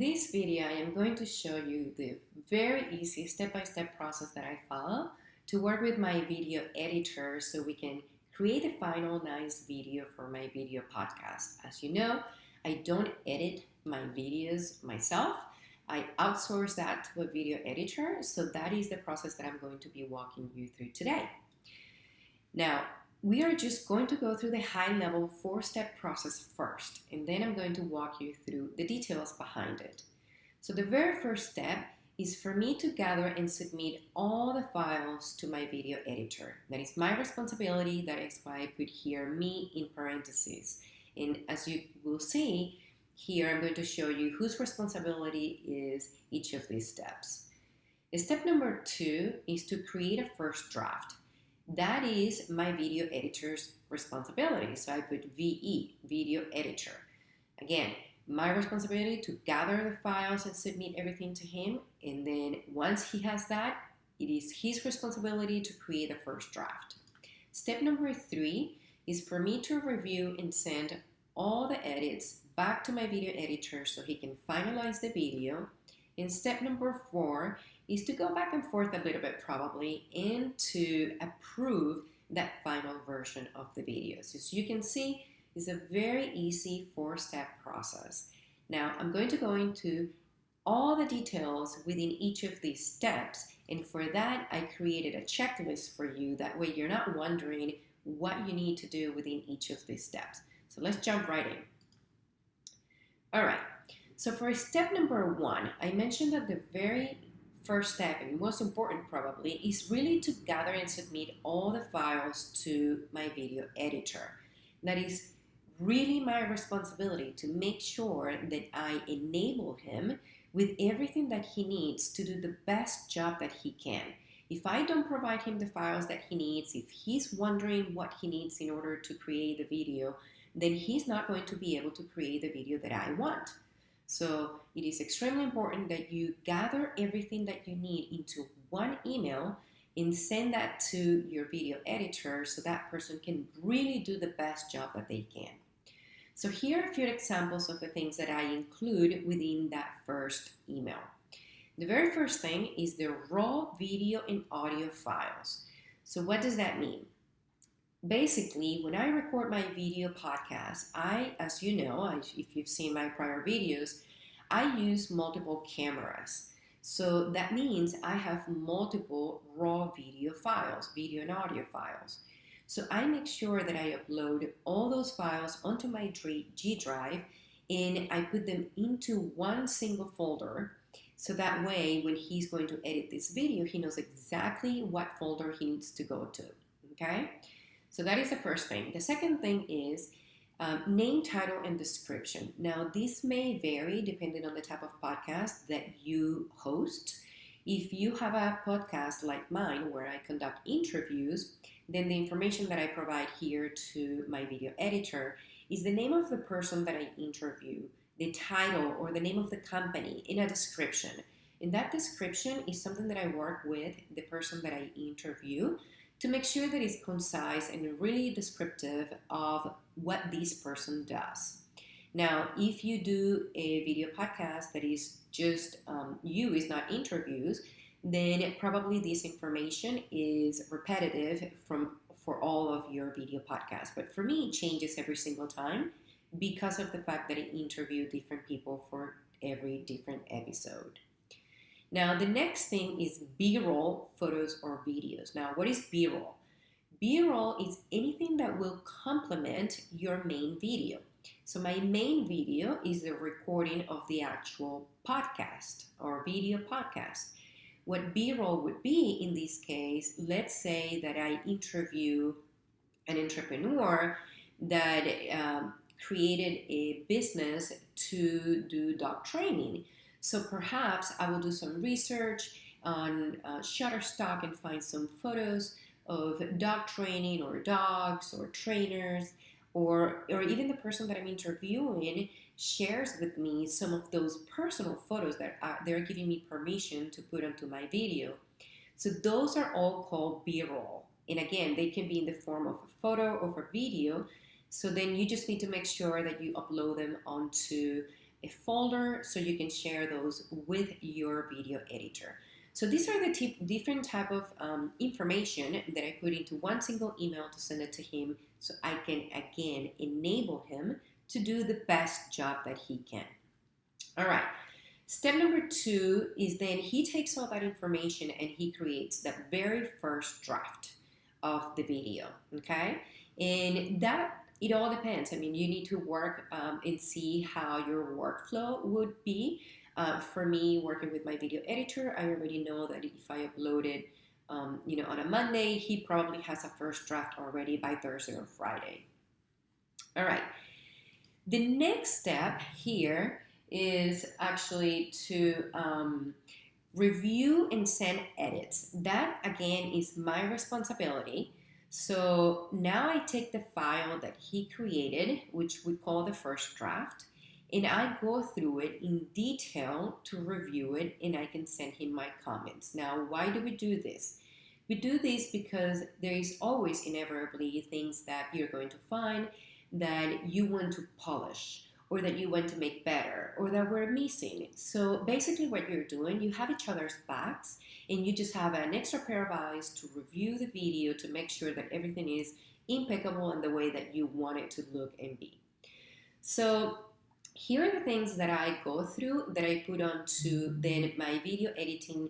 this video, I am going to show you the very easy step-by-step -step process that I follow to work with my video editor so we can create a final nice video for my video podcast. As you know, I don't edit my videos myself. I outsource that to a video editor, so that is the process that I'm going to be walking you through today. Now, we are just going to go through the high level four step process first, and then I'm going to walk you through the details behind it. So the very first step is for me to gather and submit all the files to my video editor. That is my responsibility. That is why I put here me in parentheses. And as you will see, here I'm going to show you whose responsibility is each of these steps. Step number two is to create a first draft. That is my video editor's responsibility. So I put VE, video editor. Again, my responsibility to gather the files and submit everything to him. And then once he has that, it is his responsibility to create the first draft. Step number three is for me to review and send all the edits back to my video editor so he can finalize the video. And step number four is to go back and forth a little bit probably and to approve that final version of the video. So as you can see, it's a very easy four-step process. Now I'm going to go into all the details within each of these steps and for that I created a checklist for you that way you're not wondering what you need to do within each of these steps. So let's jump right in. All right, so for step number one, I mentioned that the very first step and most important probably is really to gather and submit all the files to my video editor. That is really my responsibility to make sure that I enable him with everything that he needs to do the best job that he can. If I don't provide him the files that he needs, if he's wondering what he needs in order to create the video, then he's not going to be able to create the video that I want. So it is extremely important that you gather everything that you need into one email and send that to your video editor so that person can really do the best job that they can. So here are a few examples of the things that I include within that first email. The very first thing is the raw video and audio files. So what does that mean? Basically, when I record my video podcast, I, as you know, I, if you've seen my prior videos, I use multiple cameras. So that means I have multiple raw video files, video and audio files. So I make sure that I upload all those files onto my G Drive and I put them into one single folder. So that way, when he's going to edit this video, he knows exactly what folder he needs to go to, okay? So that is the first thing. The second thing is um, name, title, and description. Now, this may vary depending on the type of podcast that you host. If you have a podcast like mine where I conduct interviews, then the information that I provide here to my video editor is the name of the person that I interview, the title or the name of the company in a description. And that description is something that I work with the person that I interview to make sure that it's concise and really descriptive of what this person does. Now, if you do a video podcast that is just um, you, is not interviews, then probably this information is repetitive from for all of your video podcasts. But for me, it changes every single time because of the fact that I interview different people for every different episode. Now, the next thing is B-roll photos or videos. Now, what is B-roll? B-roll is anything that will complement your main video. So my main video is the recording of the actual podcast or video podcast. What B-roll would be in this case, let's say that I interview an entrepreneur that um, created a business to do dog training. So perhaps I will do some research on uh, Shutterstock and find some photos of dog training or dogs or trainers or or even the person that I'm interviewing shares with me some of those personal photos that they're giving me permission to put onto my video. So those are all called B-roll. And again, they can be in the form of a photo or a video. So then you just need to make sure that you upload them onto a folder so you can share those with your video editor. So these are the different type of um, information that I put into one single email to send it to him so I can again enable him to do the best job that he can. All right. Step number two is then he takes all that information and he creates the very first draft of the video, okay? And that, it all depends. I mean, you need to work um, and see how your workflow would be. Uh, for me, working with my video editor, I already know that if I uploaded, um, you know, on a Monday, he probably has a first draft already by Thursday or Friday. All right. The next step here is actually to um, review and send edits. That again is my responsibility. So now I take the file that he created, which we call the first draft, and I go through it in detail to review it and I can send him my comments. Now, why do we do this? We do this because there is always inevitably things that you're going to find that you want to polish or that you want to make better or that we're missing. So basically what you're doing, you have each other's backs and you just have an extra pair of eyes to review the video to make sure that everything is impeccable in the way that you want it to look and be. So here are the things that I go through that I put onto then my video editing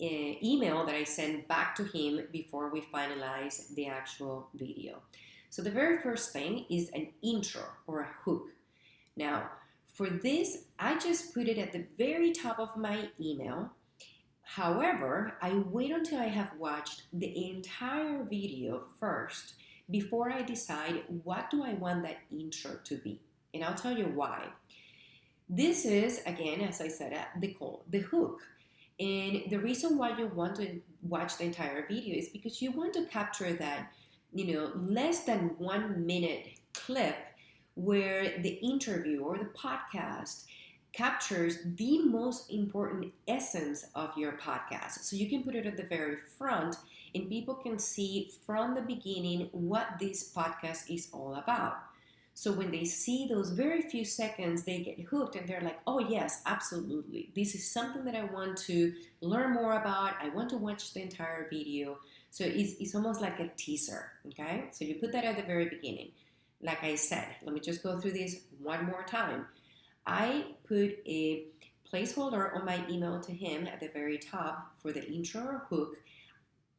uh, email that I send back to him before we finalize the actual video. So the very first thing is an intro or a hook. Now, for this, I just put it at the very top of my email. However, I wait until I have watched the entire video first before I decide what do I want that intro to be. And I'll tell you why. This is, again, as I said, uh, the call, the hook. And the reason why you want to watch the entire video is because you want to capture that, you know, less than one minute clip where the interview or the podcast captures the most important essence of your podcast. So you can put it at the very front and people can see from the beginning what this podcast is all about. So when they see those very few seconds, they get hooked and they're like, oh, yes, absolutely. This is something that I want to learn more about. I want to watch the entire video. So it's, it's almost like a teaser, okay? So you put that at the very beginning. Like I said, let me just go through this one more time. I put a placeholder on my email to him at the very top for the intro or hook.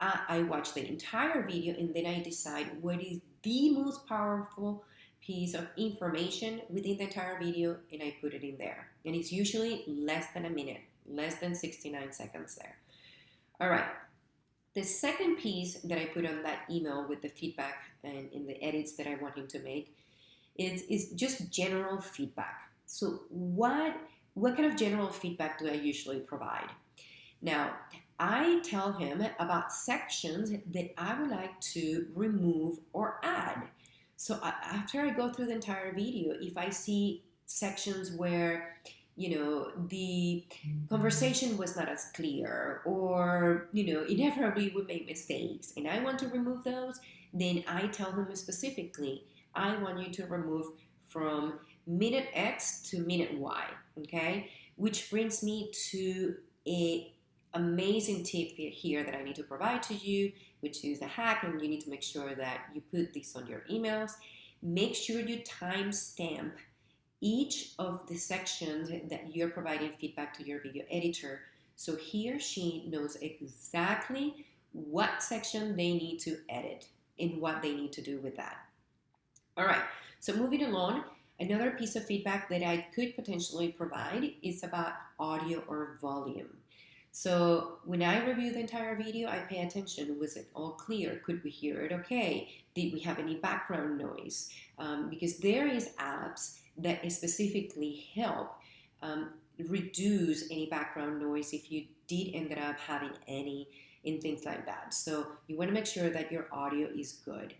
I, I watch the entire video and then I decide what is the most powerful piece of information within the entire video and I put it in there. And it's usually less than a minute, less than 69 seconds there. All right, the second piece that I put on that email with the feedback and in the edits that I want him to make is, is just general feedback. So what, what kind of general feedback do I usually provide? Now, I tell him about sections that I would like to remove or add. So after I go through the entire video, if I see sections where you know the mm-hmm. conversation was not as clear or you know inevitably we make mistakes and i want to remove those then i tell them specifically i want you to remove from minute x to minute y okay? Which brings me to a amazing tip here that i need to provide to you which is a hack and you need to make sure that you put this on your emails. Make sure you timestamp each of the sections that you're providing feedback to your video editor so he or she knows exactly what section they need to edit and what they need to do with that. All right, so moving along, another piece of feedback that I could potentially provide is about audio or volume. So when I review the entire video, I pay attention. Was it all clear? Could we hear it okay? Did we have any background noise? Um, because there is apps that specifically help um, reduce any background noise if you did end up having any and things like that. So you want to make sure that your audio is good.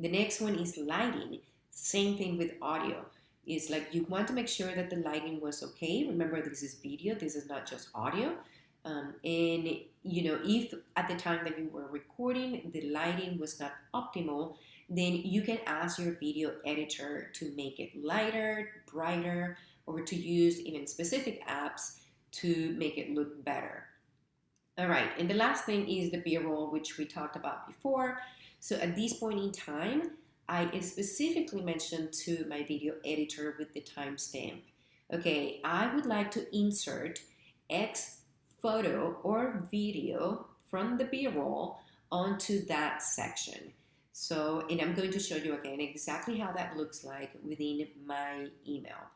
The next one is lighting. Same thing with audio. Is like you want to make sure that the lighting was okay. Remember, this is video. This is not just audio. Um, and you know, if at the time that you were recording the lighting was not optimal, then you can ask your video editor to make it lighter, brighter, or to use even specific apps to make it look better. All right, and the last thing is the B-roll, which we talked about before. So at this point in time, I specifically mentioned to my video editor with the timestamp, okay, I would like to insert X photo or video from the B-roll onto that section. So, and I'm going to show you again exactly how that looks like within my email.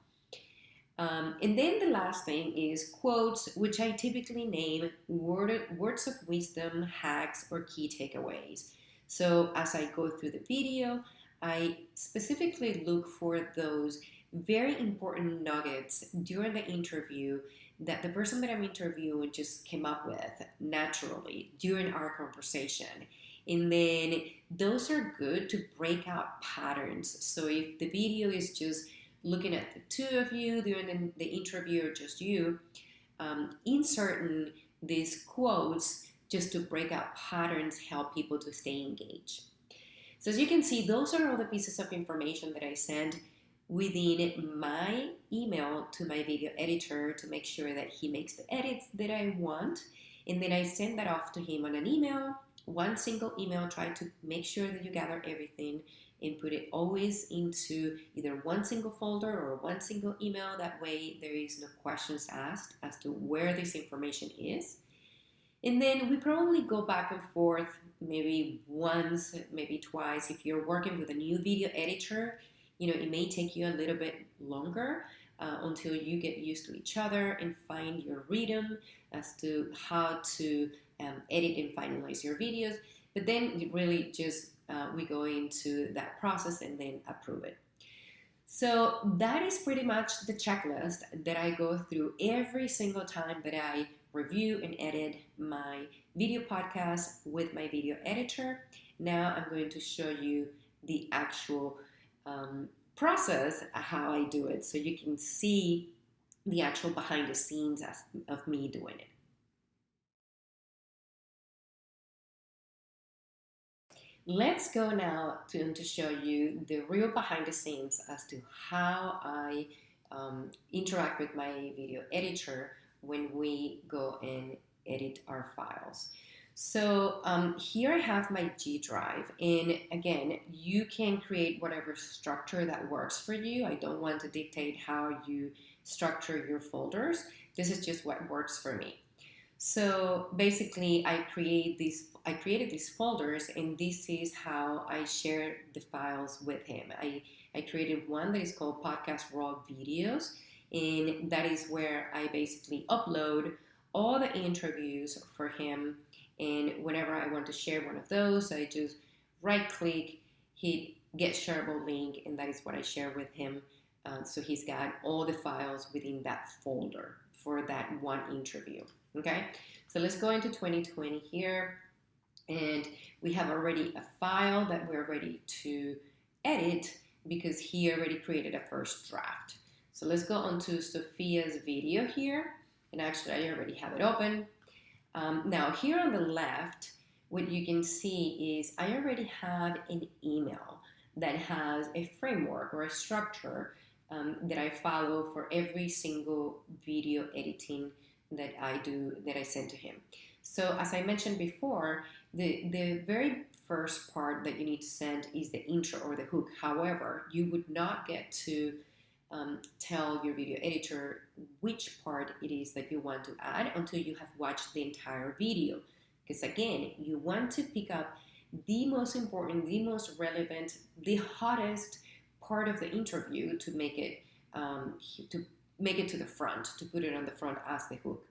Um, and then the last thing is quotes, which I typically name word, words of wisdom, hacks, or key takeaways. So as I go through the video, I specifically look for those very important nuggets during the interview that the person that I'm interviewing just came up with naturally during our conversation. And then those are good to break out patterns. So if the video is just looking at the two of you during the, interview or just you, um, inserting these quotes just to break out patterns help people to stay engaged. So as you can see, those are all the pieces of information that I send within my email to my video editor to make sure that he makes the edits that I want. And then I send that off to him on an email, one single email, try to make sure that you gather everything and put it always into either one single folder or one single email. That way there is no questions asked as to where this information is. And then we probably go back and forth maybe once, maybe twice. If you're working with a new video editor, you know, it may take you a little bit longer uh, until you get used to each other and find your rhythm as to how to um, edit and finalize your videos. But then you really just uh, we go into that process and then approve it. So that is pretty much the checklist that I go through every single time that I review and edit my video podcast with my video editor. Now I'm going to show you the actual um, process, how I do it, so you can see the actual behind the scenes of me doing it. Let's go now to, to show you the real behind the scenes as to how I um, interact with my video editor when we go and edit our files. So um, here I have my G drive and again you can create whatever structure that works for you. I don't want to dictate how you structure your folders. This is just what works for me. So basically I create these I created these folders and this is how I share the files with him. I, I created one that is called podcast raw videos and that is where I basically upload all the interviews for him and whenever I want to share one of those I just right click hit get shareable link and that is what I share with him uh, so he's got all the files within that folder for that one interview okay so let's go into 2020 here and we have already a file that we're ready to edit because he already created a first draft. So let's go on to Sophia's video here. And actually, I already have it open. Um, now, here on the left, what you can see is I already have an email that has a framework or a structure um, that I follow for every single video editing that I do, that I send to him. So as I mentioned before, the, the very first part that you need to send is the intro or the hook. However, you would not get to um, tell your video editor which part it is that you want to add until you have watched the entire video. Because again, you want to pick up the most important, the most relevant, the hottest part of the interview to make it um, to make it to the front, to put it on the front as the hook.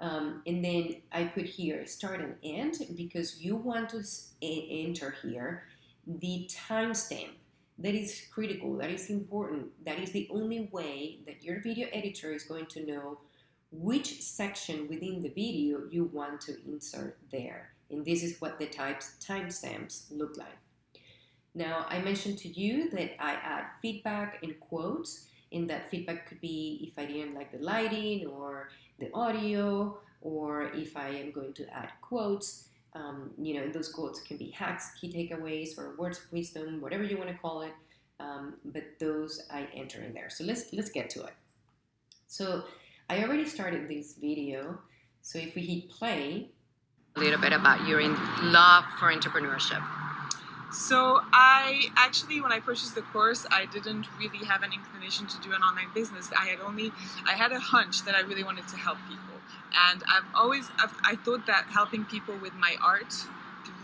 Um, and then I put here start and end because you want to enter here the timestamp. That is critical, that is important. That is the only way that your video editor is going to know which section within the video you want to insert there. And this is what the types timestamps look like. Now, I mentioned to you that I add feedback and quotes, and that feedback could be if I didn't like the lighting or the audio or if I am going to add quotes, um, you know, those quotes can be hacks, key takeaways, or words of wisdom, whatever you want to call it. Um, but those I enter in there. So let's let's get to it. So I already started this video. So if we hit play, a little bit about your in love for entrepreneurship. So I actually, when I purchased the course, I didn't really have an inclination to do an online business. I had only, I had a hunch that I really wanted to help people, and I've always, I've, I thought that helping people with my art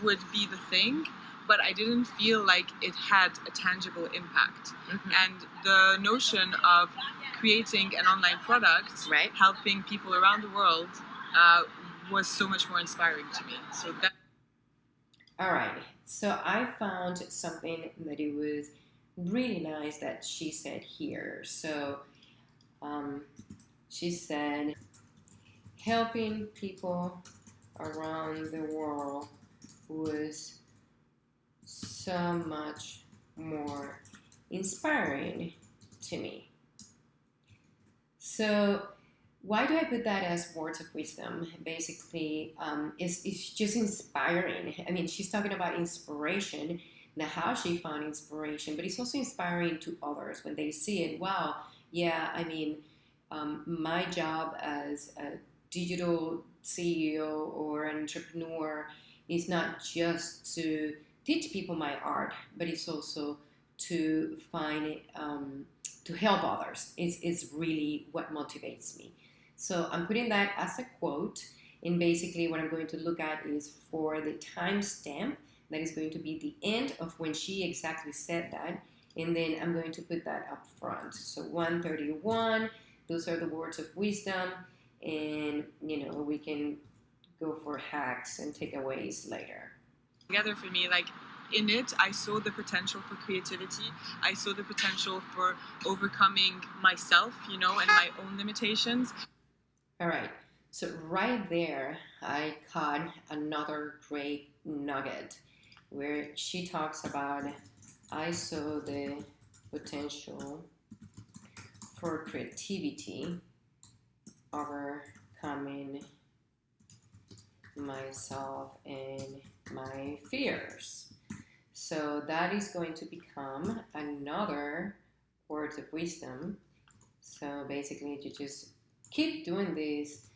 would be the thing, but I didn't feel like it had a tangible impact. Mm-hmm. And the notion of creating an online product, right. helping people around the world, uh, was so much more inspiring to me. So that. All right. So I found something that it was really nice that she said here. So um, she said, helping people around the world was so much more inspiring to me. So why do I put that as words of wisdom? Basically, um, it's, it's just inspiring. I mean, she's talking about inspiration, the how she found inspiration, but it's also inspiring to others when they see it. Wow, yeah, I mean, um, my job as a digital CEO or entrepreneur is not just to teach people my art, but it's also to find um, to help others. It's, it's really what motivates me. So I'm putting that as a quote. And basically what I'm going to look at is for the timestamp that is going to be the end of when she exactly said that. And then I'm going to put that up front. So 131, those are the words of wisdom. And, you know, we can go for hacks and takeaways later. Together for me, like in it, I saw the potential for creativity. I saw the potential for overcoming myself, you know, and my own limitations. All right, so right there, I caught another great nugget where she talks about I saw the potential for creativity overcoming myself and my fears. So that is going to become another words of wisdom. So basically, you just keep doing this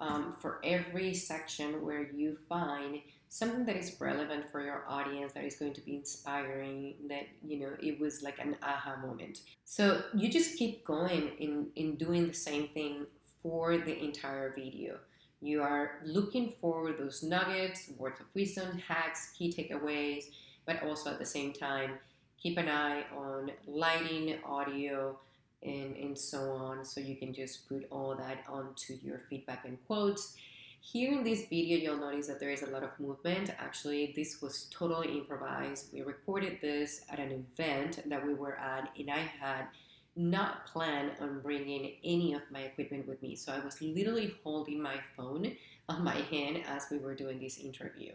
um, for every section where you find something that is relevant for your audience that is going to be inspiring that you know it was like an aha moment so you just keep going in in doing the same thing for the entire video you are looking for those nuggets words of wisdom hacks key takeaways but also at the same time keep an eye on lighting audio and, and so on. So you can just put all that onto your feedback and quotes. Here in this video, you'll notice that there is a lot of movement. Actually, this was totally improvised. We recorded this at an event that we were at, and I had not plan on bringing any of my equipment with me. So I was literally holding my phone on my hand as we were doing this interview.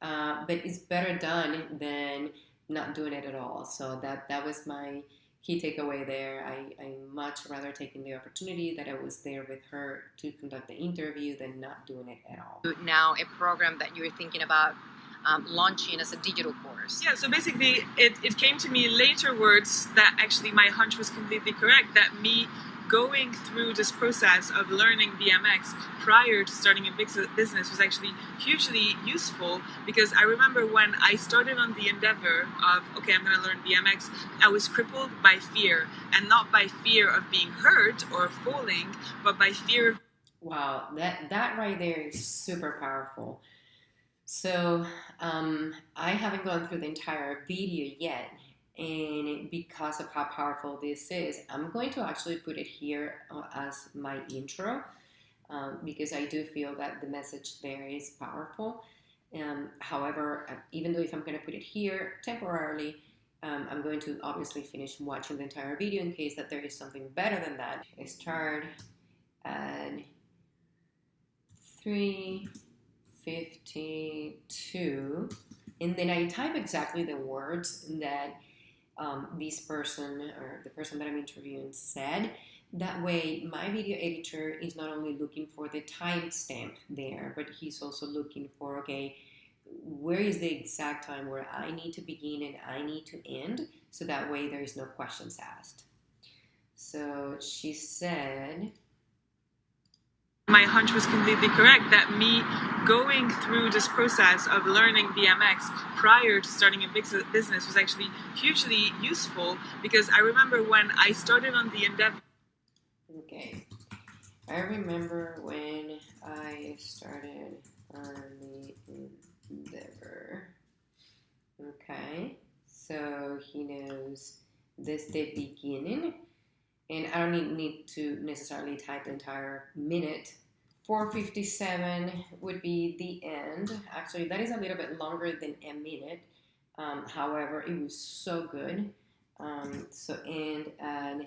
Uh, but it's better done than not doing it at all. So that, that was my key takeaway there. I, I much rather taking the opportunity that I was there with her to conduct the interview than not doing it at all. Now, a program that you're thinking about um, launching as a digital course. Yeah, so basically, it, it came to me later words that actually my hunch was completely correct, that me going through this process of learning BMX prior to starting a big business was actually hugely useful because I remember when I started on the endeavor of, okay, I'm going to learn BMX, I was crippled by fear and not by fear of being hurt or falling, but by fear. Wow, that, that right there is super powerful. So um, I haven't gone through the entire video yet, and because of how powerful this is, I'm going to actually put it here uh, as my intro um, because I do feel that the message there is powerful. Um, however, uh, even though if I'm going to put it here temporarily, um, I'm going to obviously finish watching the entire video in case that there is something better than that. I start at 352 and then I type exactly the words that um, this person or the person that I'm interviewing said. That way, my video editor is not only looking for the timestamp there, but he's also looking for, okay, where is the exact time where I need to begin and I need to end, so that way there is no questions asked. So she said, my hunch was completely correct that me going through this process of learning BMX prior to starting a business was actually hugely useful because I remember when I started on the endeavor. Okay, I remember when I started on the endeavor. Okay, so he knows this the beginning and I don't need, to necessarily type the entire minute. 457 would be the end. Actually, that is a little bit longer than a minute. Um, however, it was so good. Um, so, and at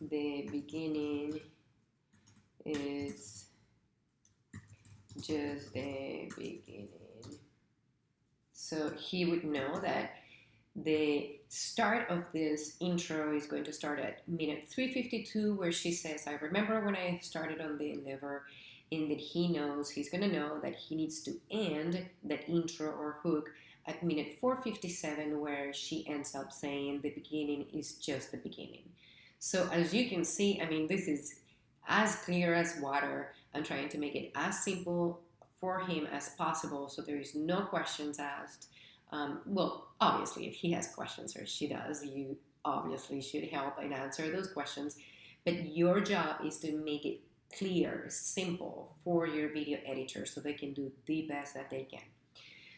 the beginning is just the beginning. So he would know that the start of this intro is going to start at minute 352 where she says i remember when i started on the endeavor and that he knows he's going to know that he needs to end that intro or hook at minute 457 where she ends up saying the beginning is just the beginning. So as you can see i mean this is as clear as water. I'm trying to make it as simple for him as possible so there is no questions asked um, well, obviously, if he has questions or she does, you obviously should help and answer those questions. But your job is to make it clear, simple for your video editor so they can do the best that they can.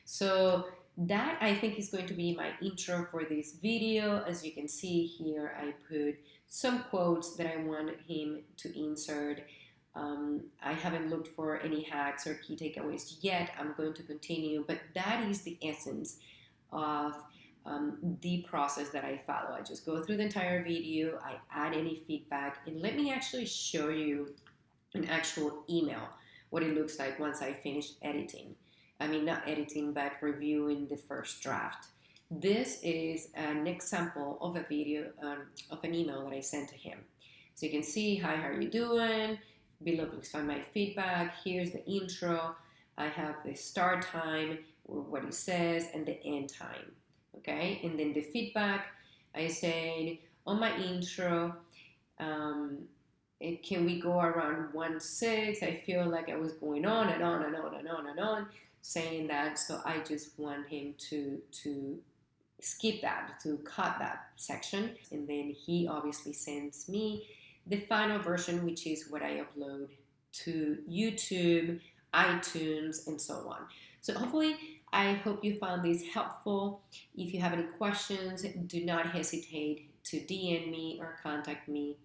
So that I think is going to be my intro for this video. As you can see here, I put some quotes that I want him to insert. Um, I haven't looked for any hacks or key takeaways yet. I'm going to continue, but that is the essence of um, the process that I follow. I just go through the entire video, I add any feedback, and let me actually show you an actual email, what it looks like once I finish editing. I mean, not editing, but reviewing the first draft. This is an example of a video, um, of an email that I sent to him. So you can see, hi, how are you doing? Below, please find my feedback. Here's the intro. I have the start time, what he says, and the end time. Okay, and then the feedback, I said on my intro, um, it, can we go around one six? I feel like I was going on and on and on and on and on, saying that. So I just want him to to skip that, to cut that section, and then he obviously sends me the final version, which is what I upload to YouTube, iTunes, and so on. So hopefully, I hope you found this helpful. If you have any questions, do not hesitate to DM me or contact me.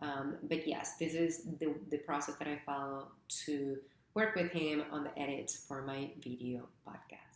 Um, but yes, this is the, the process that I follow to work with him on the edits for my video podcast.